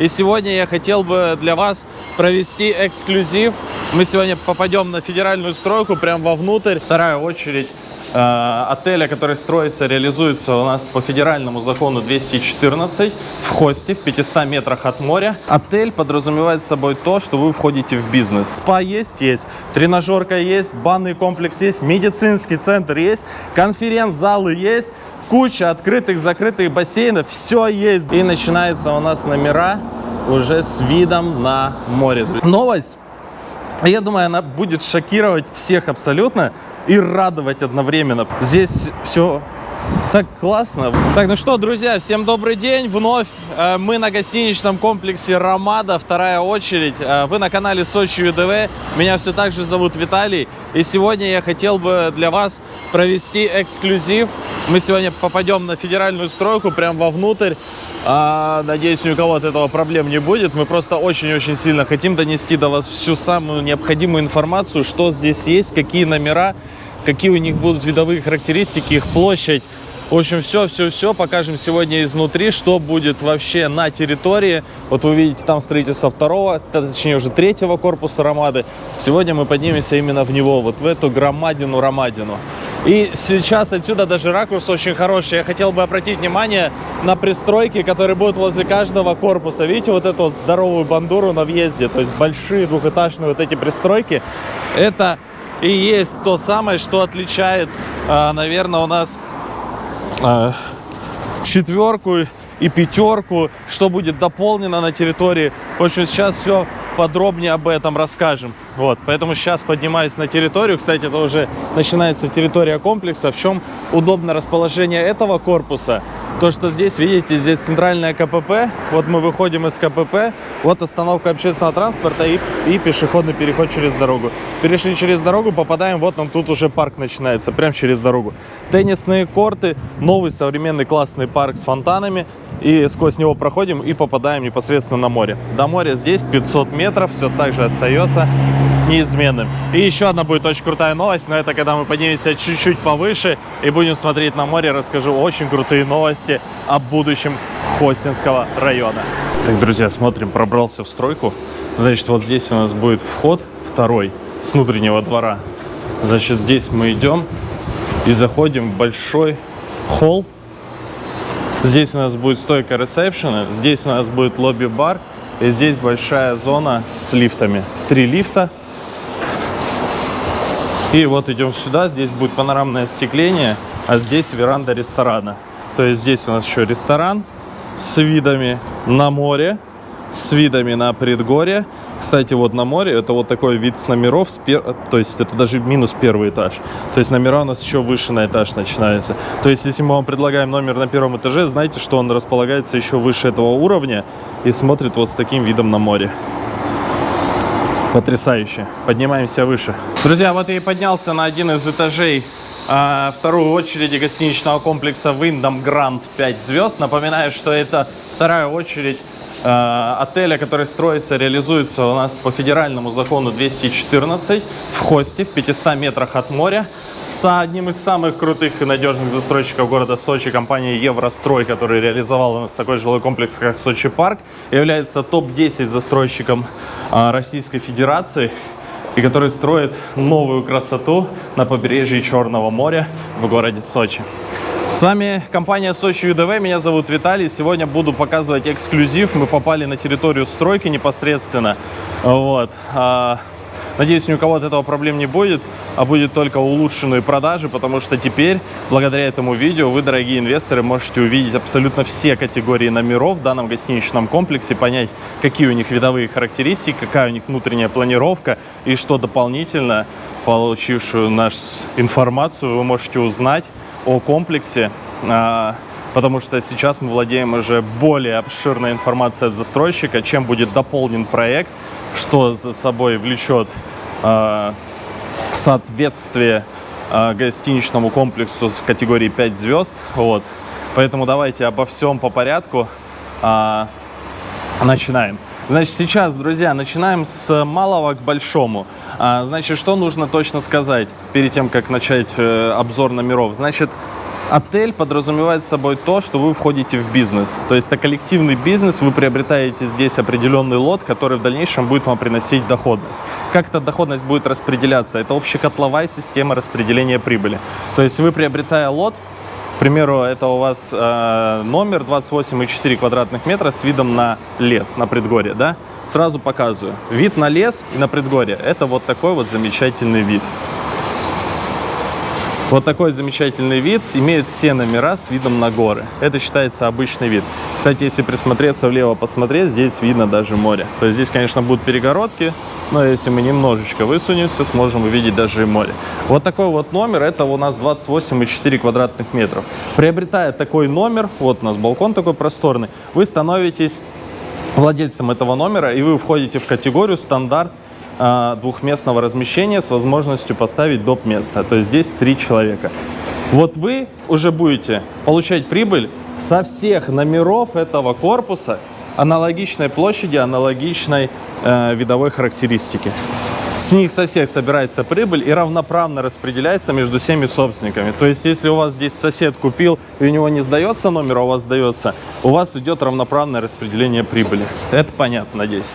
И сегодня я хотел бы для вас провести эксклюзив. Мы сегодня попадем на федеральную стройку, прям вовнутрь. Вторая очередь э, отеля, который строится, реализуется у нас по федеральному закону 214 в Хосте, в 500 метрах от моря. Отель подразумевает собой то, что вы входите в бизнес. Спа есть? Есть. Тренажерка есть, банный комплекс есть, медицинский центр есть, конференц-залы есть, куча открытых, закрытых бассейнов, все есть. И начинаются у нас номера уже с видом на море. Новость, я думаю, она будет шокировать всех абсолютно и радовать одновременно. Здесь все так классно. Так, ну что, друзья, всем добрый день. Вновь э, мы на гостиничном комплексе «Ромада», вторая очередь. Э, вы на канале Сочи ЮДВ. Меня все так же зовут Виталий. И сегодня я хотел бы для вас провести эксклюзив. Мы сегодня попадем на федеральную стройку, прям вовнутрь. А, надеюсь, ни у кого от этого проблем не будет. Мы просто очень-очень сильно хотим донести до вас всю самую необходимую информацию, что здесь есть, какие номера, какие у них будут видовые характеристики, их площадь. В общем, все, все, все покажем сегодня изнутри, что будет вообще на территории. Вот вы видите там строительство второго, точнее уже третьего корпуса Ромады. Сегодня мы поднимемся именно в него, вот в эту громадину-ромадину. И сейчас отсюда даже ракурс очень хороший. Я хотел бы обратить внимание на пристройки, которые будут возле каждого корпуса. Видите вот эту вот здоровую бандуру на въезде? То есть большие двухэтажные вот эти пристройки. Это и есть то самое, что отличает, а, наверное, у нас а, четверку и пятерку, что будет дополнено на территории. В общем, сейчас все подробнее об этом расскажем. Вот, поэтому сейчас поднимаюсь на территорию. Кстати, это уже начинается территория комплекса. В чем удобное расположение этого корпуса? То, что здесь, видите, здесь центральная КПП. Вот мы выходим из КПП. Вот остановка общественного транспорта и, и пешеходный переход через дорогу. Перешли через дорогу, попадаем, вот нам тут уже парк начинается, прямо через дорогу. Теннисные корты, новый современный классный парк с фонтанами. И сквозь него проходим и попадаем непосредственно на море. До моря здесь 500 метров, все так же остается неизменным. И еще одна будет очень крутая новость, но это когда мы поднимемся чуть-чуть повыше и будем смотреть на море, расскажу очень крутые новости о будущем Хостинского района. Так, друзья, смотрим, пробрался в стройку. Значит, вот здесь у нас будет вход второй с внутреннего двора. Значит, здесь мы идем и заходим в большой холл. Здесь у нас будет стойка ресепшена, здесь у нас будет лобби-бар, и здесь большая зона с лифтами. Три лифта, и вот идем сюда, здесь будет панорамное остекление, а здесь веранда ресторана. То есть здесь у нас еще ресторан с видами на море, с видами на предгорье. Кстати, вот на море это вот такой вид с номеров, с пер... то есть это даже минус первый этаж. То есть номера у нас еще выше на этаж начинаются. То есть если мы вам предлагаем номер на первом этаже, знайте, что он располагается еще выше этого уровня и смотрит вот с таким видом на море. Потрясающе. Поднимаемся выше. Друзья, вот я и поднялся на один из этажей а, вторую очередь гостиничного комплекса Wyndham Grand 5 звезд. Напоминаю, что это вторая очередь отеля, который строится, реализуется у нас по федеральному закону 214 в Хосте, в 500 метрах от моря с одним из самых крутых и надежных застройщиков города Сочи, компания Еврострой, который реализовал у нас такой жилой комплекс, как Сочи Парк, является топ-10 застройщиком а, Российской Федерации и который строит новую красоту на побережье Черного моря в городе Сочи. С вами компания Сочи ЮДВ, меня зовут Виталий. Сегодня буду показывать эксклюзив. Мы попали на территорию стройки непосредственно. Вот. А, Надеюсь, ни у кого от этого проблем не будет, а будет только улучшенные продажи, потому что теперь, благодаря этому видео, вы, дорогие инвесторы, можете увидеть абсолютно все категории номеров в данном гостиничном комплексе, понять, какие у них видовые характеристики, какая у них внутренняя планировка и что дополнительно, получившую нашу информацию, вы можете узнать о комплексе, а, потому что сейчас мы владеем уже более обширной информацией от застройщика, чем будет дополнен проект, что за собой влечет э, соответствие э, гостиничному комплексу в категории 5 звезд. Вот. Поэтому давайте обо всем по порядку начинаем. Значит, сейчас, друзья, начинаем с малого к большому. А, значит, что нужно точно сказать перед тем, как начать э, обзор номеров? Значит, Отель подразумевает собой то, что вы входите в бизнес. То есть это коллективный бизнес, вы приобретаете здесь определенный лот, который в дальнейшем будет вам приносить доходность. Как эта доходность будет распределяться? Это общекотловая система распределения прибыли. То есть вы, приобретая лот, к примеру, это у вас э, номер 28,4 квадратных метра с видом на лес, на предгорье, да? Сразу показываю. Вид на лес и на предгорье. Это вот такой вот замечательный вид. Вот такой замечательный вид имеет все номера с видом на горы. Это считается обычный вид. Кстати, если присмотреться влево, посмотреть, здесь видно даже море. То есть здесь, конечно, будут перегородки, но если мы немножечко высунемся, сможем увидеть даже и море. Вот такой вот номер, это у нас 28,4 квадратных метров. Приобретая такой номер, вот у нас балкон такой просторный, вы становитесь владельцем этого номера, и вы входите в категорию стандарт двухместного размещения с возможностью поставить доп. место. То есть здесь три человека. Вот вы уже будете получать прибыль со всех номеров этого корпуса аналогичной площади, аналогичной э, видовой характеристики. С них со всех собирается прибыль и равноправно распределяется между всеми собственниками. То есть, если у вас здесь сосед купил, и у него не сдается номер, а у вас сдается, у вас идет равноправное распределение прибыли. Это понятно, надеюсь.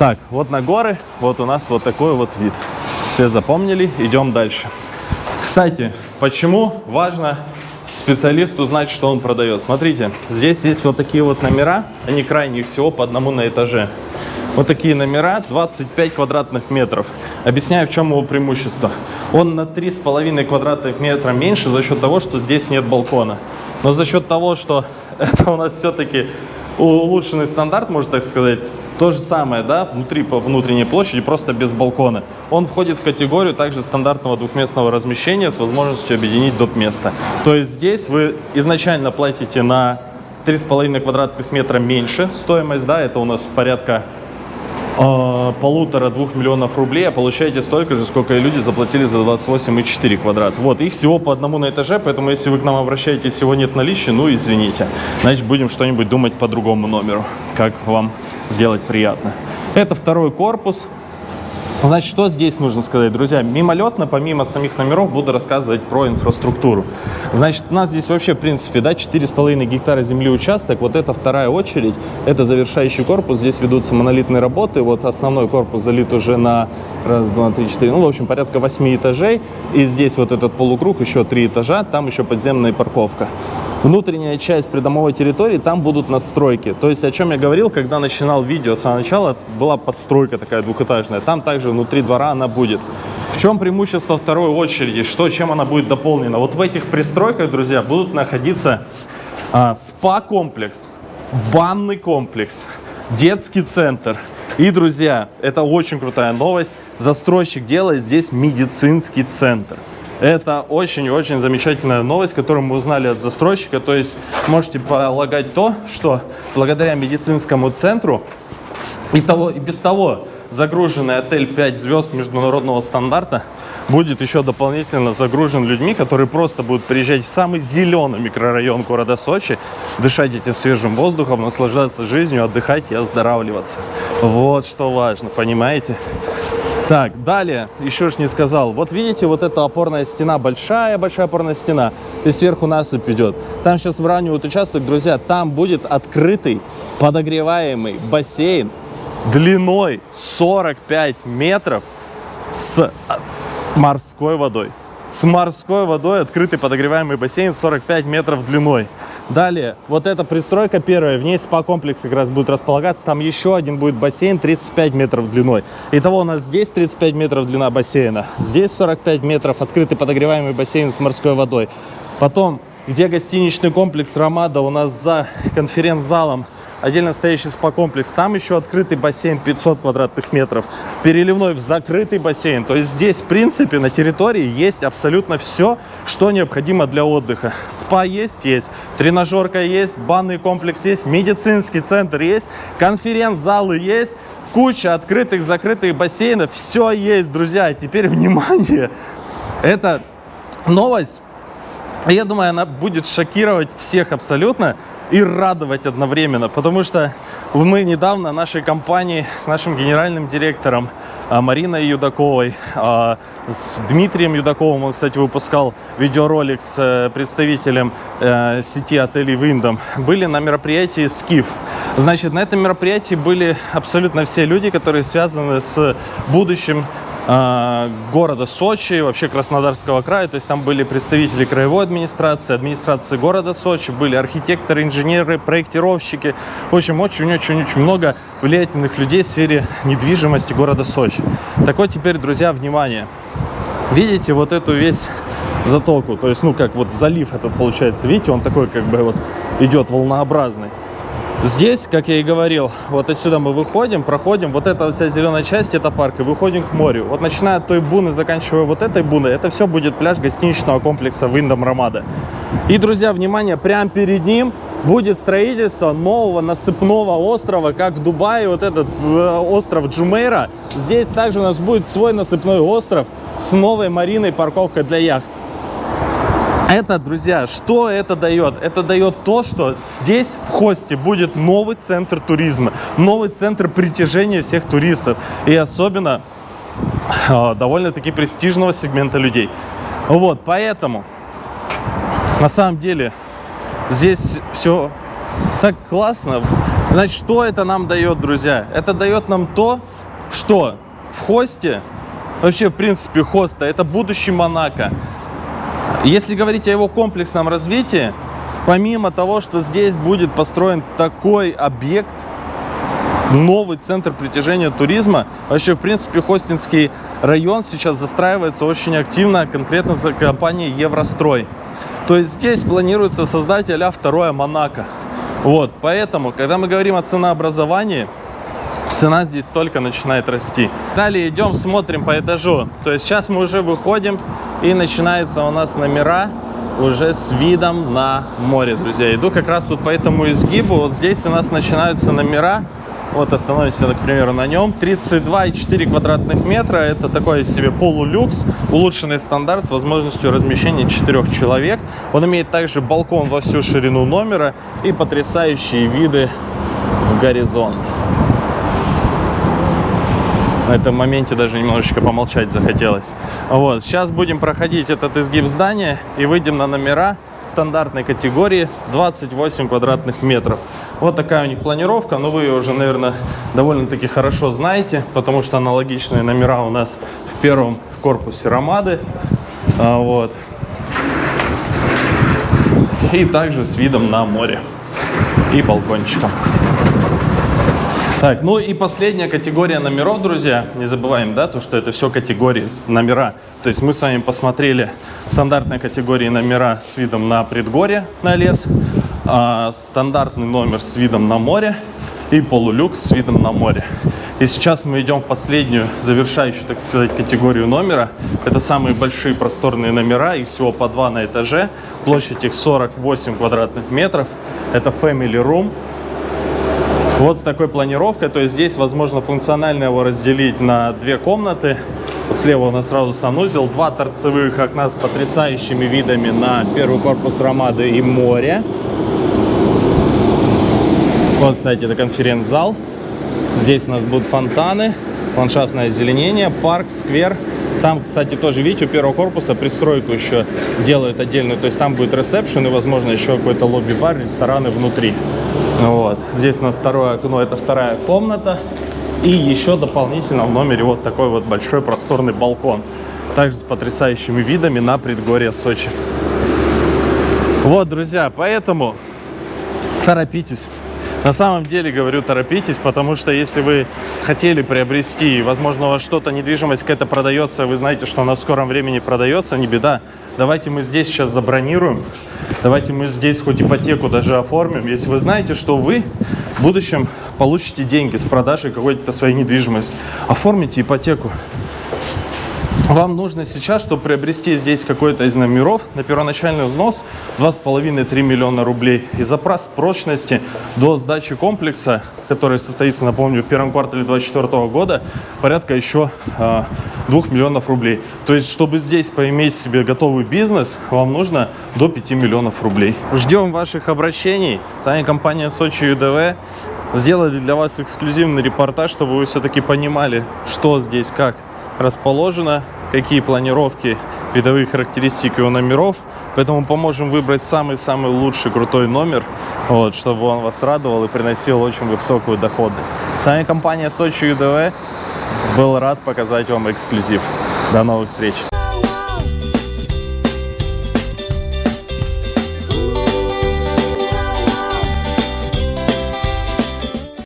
Так, вот на горы, вот у нас вот такой вот вид. Все запомнили, идем дальше. Кстати, почему важно специалисту знать, что он продает? Смотрите, здесь есть вот такие вот номера, они крайних всего по одному на этаже. Вот такие номера, 25 квадратных метров. Объясняю, в чем его преимущество. Он на 3,5 квадратных метра меньше за счет того, что здесь нет балкона. Но за счет того, что это у нас все-таки улучшенный стандарт, можно так сказать, то же самое, да, внутри по внутренней площади, просто без балкона. Он входит в категорию также стандартного двухместного размещения с возможностью объединить доп. место. То есть здесь вы изначально платите на 3,5 квадратных метра меньше стоимость, да, это у нас порядка э, полутора-двух миллионов рублей, а получаете столько же, сколько и люди заплатили за 28,4 квадрат. Вот, их всего по одному на этаже, поэтому если вы к нам обращаетесь, всего нет наличия, ну извините. Значит, будем что-нибудь думать по другому номеру, как вам сделать приятно. Это второй корпус. Значит, что здесь нужно сказать, друзья? Мимолетно, помимо самих номеров, буду рассказывать про инфраструктуру. Значит, у нас здесь вообще, в принципе, да, 4,5 гектара земли участок. Вот это вторая очередь, это завершающий корпус. Здесь ведутся монолитные работы. Вот основной корпус залит уже на раз, два, три, четыре, ну, в общем, порядка 8 этажей. И здесь вот этот полукруг, еще три этажа, там еще подземная парковка внутренняя часть придомовой территории, там будут настройки. То есть, о чем я говорил, когда начинал видео с самого начала, была подстройка такая двухэтажная. Там также внутри двора она будет. В чем преимущество второй очереди? Что, чем она будет дополнена? Вот в этих пристройках, друзья, будут находиться а, спа-комплекс, банный комплекс, детский центр. И, друзья, это очень крутая новость. Застройщик делает здесь медицинский центр. Это очень-очень замечательная новость, которую мы узнали от застройщика. То есть можете полагать то, что благодаря медицинскому центру и, того, и без того загруженный отель 5 звезд международного стандарта будет еще дополнительно загружен людьми, которые просто будут приезжать в самый зеленый микрорайон города Сочи, дышать этим свежим воздухом, наслаждаться жизнью, отдыхать и оздоравливаться. Вот что важно, понимаете? Так, далее, еще ж не сказал. Вот видите, вот эта опорная стена, большая-большая опорная стена. И сверху насыпь идет. Там сейчас выравнивают участок, друзья. Там будет открытый подогреваемый бассейн длиной 45 метров с а, морской водой. С морской водой открытый подогреваемый бассейн 45 метров длиной. Далее, вот эта пристройка первая, в ней спа-комплекс как раз будет располагаться. Там еще один будет бассейн 35 метров длиной. Итого у нас здесь 35 метров длина бассейна. Здесь 45 метров открытый подогреваемый бассейн с морской водой. Потом, где гостиничный комплекс Ромада у нас за конференц-залом отдельно стоящий спа-комплекс. Там еще открытый бассейн 500 квадратных метров, переливной в закрытый бассейн. То есть здесь, в принципе, на территории есть абсолютно все, что необходимо для отдыха. Спа есть, есть, тренажерка есть, банный комплекс есть, медицинский центр есть, конференц-залы есть, куча открытых, закрытых бассейнов. Все есть, друзья. Теперь внимание. Это новость. Я думаю, она будет шокировать всех абсолютно и радовать одновременно, потому что Мы недавно нашей компании с нашим генеральным директором а, Мариной Юдаковой, а, с Дмитрием Юдаковым, он, кстати, выпускал видеоролик с э, представителем э, сети отелей Виндом, были на мероприятии «Скиф». Значит, на этом мероприятии были абсолютно все люди, которые связаны с будущим города Сочи, вообще Краснодарского края. То есть там были представители краевой администрации, администрации города Сочи, были архитекторы, инженеры, проектировщики. В общем, очень-очень-очень много влиятельных людей в сфере недвижимости города Сочи. Так вот теперь, друзья, внимание. Видите вот эту весь затоку, то есть, ну, как вот залив этот получается, видите, он такой как бы вот идет волнообразный. Здесь, как я и говорил, вот отсюда мы выходим, проходим, вот эта вся зеленая часть, это парк, и выходим к морю. Вот начиная от той буны, заканчивая вот этой буной, это все будет пляж гостиничного комплекса Виндом Ромада. И, друзья, внимание, прямо перед ним будет строительство нового насыпного острова, как в Дубае, вот этот э, остров Джумейра. Здесь также у нас будет свой насыпной остров с новой мариной парковкой для яхт. Это, друзья, что это дает? Это дает то, что здесь, в Хосте, будет новый центр туризма, новый центр притяжения всех туристов. И особенно э, довольно-таки престижного сегмента людей. Вот, поэтому, на самом деле, здесь все так классно. Значит, что это нам дает, друзья? Это дает нам то, что в Хосте, вообще, в принципе, Хоста, это будущий Монако. Если говорить о его комплексном развитии, помимо того, что здесь будет построен такой объект, новый центр притяжения туризма, вообще, в принципе, Хостинский район сейчас застраивается очень активно, конкретно за компанией Еврострой. То есть здесь планируется создать а второе Монако. Вот, поэтому, когда мы говорим о ценообразовании, цена здесь только начинает расти. Далее идем, смотрим по этажу. То есть сейчас мы уже выходим и начинаются у нас номера уже с видом на море, друзья. Иду как раз вот по этому изгибу. Вот здесь у нас начинаются номера. Вот остановимся, к примеру, на нем. 32,4 квадратных метра. Это такой себе полулюкс, улучшенный стандарт с возможностью размещения 4 человек. Он имеет также балкон во всю ширину номера и потрясающие виды в горизонт на этом моменте даже немножечко помолчать захотелось. Вот, сейчас будем проходить этот изгиб здания и выйдем на номера стандартной категории 28 квадратных метров. Вот такая у них планировка, но вы ее уже, наверное, довольно-таки хорошо знаете, потому что аналогичные номера у нас в первом корпусе Ромады. А, вот. И также с видом на море и балкончиком. Так, ну и последняя категория номеров, друзья. Не забываем, да, то, что это все категории номера. То есть мы с вами посмотрели стандартные категории номера с видом на предгорье, на лес, а, стандартный номер с видом на море и полулюкс с видом на море. И сейчас мы идем в последнюю, завершающую, так сказать, категорию номера. Это самые большие просторные номера, их всего по два на этаже. Площадь их 48 квадратных метров. Это Family Room. Вот с такой планировкой, то есть здесь возможно функционально его разделить на две комнаты. Вот слева у нас сразу санузел, два торцевых окна с потрясающими видами на первый корпус Ромады и море. Вот, кстати, это конференц-зал. Здесь у нас будут фонтаны, ландшафтное озеленение, парк, сквер. Там, кстати, тоже, видите, у первого корпуса пристройку еще делают отдельную. То есть там будет ресепшн и, возможно, еще какой-то лобби-бар, рестораны внутри. Вот. Здесь у нас второе окно, это вторая комната. И еще дополнительно в номере вот такой вот большой просторный балкон. Также с потрясающими видами на предгорье Сочи. Вот, друзья, поэтому торопитесь. На самом деле, говорю, торопитесь, потому что если вы хотели приобрести, возможно, у вас что-то, недвижимость какая-то продается, вы знаете, что она в скором времени продается, не беда. Давайте мы здесь сейчас забронируем, давайте мы здесь хоть ипотеку даже оформим. Если вы знаете, что вы в будущем получите деньги с продажи какой-то своей недвижимости, оформите ипотеку. Вам нужно сейчас, чтобы приобрести здесь какой-то из номеров, на первоначальный взнос 2,5-3 миллиона рублей. И запас прочности до сдачи комплекса, который состоится, напомню, в первом квартале 2024 года, порядка еще э, а, 2 миллионов рублей. То есть, чтобы здесь поиметь себе готовый бизнес, вам нужно до 5 миллионов рублей. Ждем ваших обращений. С вами компания Сочи ЮДВ. сделали для вас эксклюзивный репортаж, чтобы вы все-таки понимали, что здесь как расположено, какие планировки, видовые характеристики у номеров. Поэтому поможем выбрать самый-самый лучший крутой номер, вот, чтобы он вас радовал и приносил очень высокую доходность. С вами компания Сочи ЮДВ. Был рад показать вам эксклюзив. До новых встреч!